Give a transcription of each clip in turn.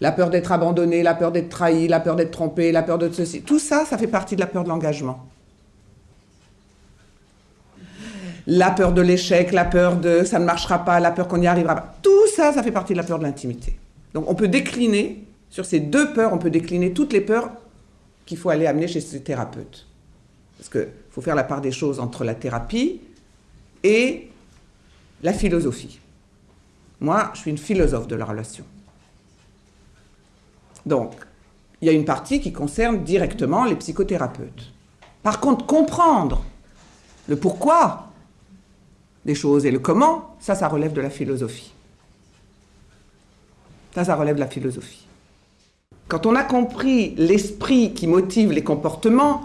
La peur d'être abandonné, la peur d'être trahi, la peur d'être trompé, la peur de ceci. Tout ça, ça fait partie de la peur de l'engagement. La peur de l'échec, la peur de ça ne marchera pas, la peur qu'on n'y arrivera pas. Tout ça, ça fait partie de la peur de l'intimité. Donc on peut décliner, sur ces deux peurs, on peut décliner toutes les peurs qu'il faut aller amener chez ce thérapeute. Parce qu'il faut faire la part des choses entre la thérapie et la philosophie. Moi, je suis une philosophe de la relation. Donc, il y a une partie qui concerne directement les psychothérapeutes. Par contre, comprendre le pourquoi des choses et le comment, ça, ça relève de la philosophie. Ça, ça relève de la philosophie. Quand on a compris l'esprit qui motive les comportements,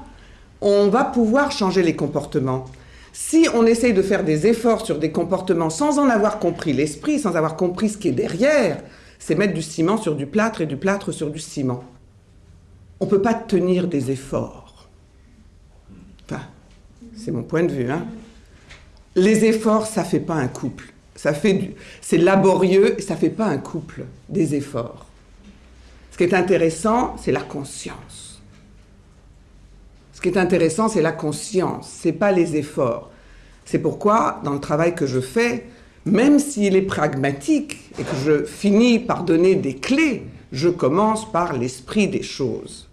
on va pouvoir changer les comportements. Si on essaye de faire des efforts sur des comportements sans en avoir compris l'esprit, sans avoir compris ce qui est derrière, c'est mettre du ciment sur du plâtre et du plâtre sur du ciment. On ne peut pas tenir des efforts. Enfin, c'est mon point de vue. Hein. Les efforts, ça ne fait pas un couple. Fait c'est laborieux et ça ne fait pas un couple, des efforts. Ce qui est intéressant, c'est la conscience. Ce qui est intéressant, c'est la conscience, c'est pas les efforts. C'est pourquoi, dans le travail que je fais, même s'il est pragmatique et que je finis par donner des clés, je commence par l'esprit des choses.